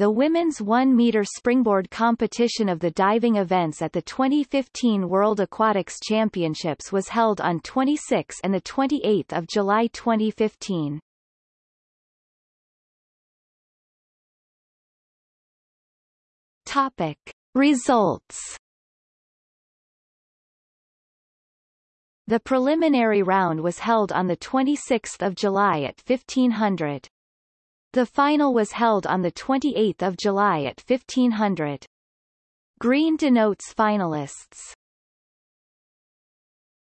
The women's 1-meter springboard competition of the diving events at the 2015 World Aquatics Championships was held on 26 and 28 July 2015. Topic. Results The preliminary round was held on 26 July at 1500. The final was held on 28 July at 1500. Green denotes finalists.